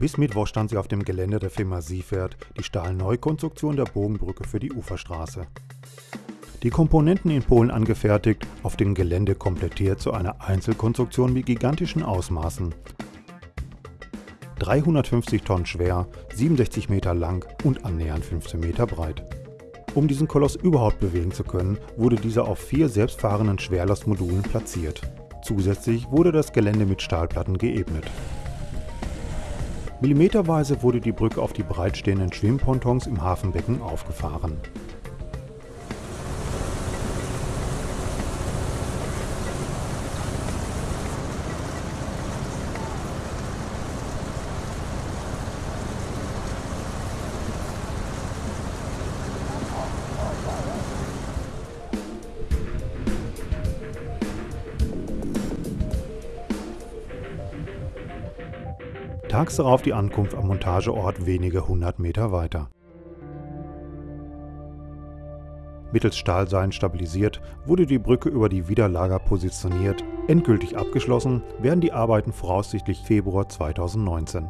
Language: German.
Bis Mittwoch stand sie auf dem Gelände der Firma Siefert, die Stahlneukonstruktion der Bogenbrücke für die Uferstraße. Die Komponenten in Polen angefertigt, auf dem Gelände komplettiert zu einer Einzelkonstruktion mit gigantischen Ausmaßen. 350 Tonnen schwer, 67 Meter lang und annähernd 15 Meter breit. Um diesen Koloss überhaupt bewegen zu können, wurde dieser auf vier selbstfahrenden Schwerlastmodulen platziert. Zusätzlich wurde das Gelände mit Stahlplatten geebnet. Millimeterweise wurde die Brücke auf die bereitstehenden Schwimmpontons im Hafenbecken aufgefahren. Tags darauf die Ankunft am Montageort wenige hundert Meter weiter. Mittels Stahlseilen stabilisiert wurde die Brücke über die Widerlager positioniert. Endgültig abgeschlossen werden die Arbeiten voraussichtlich Februar 2019.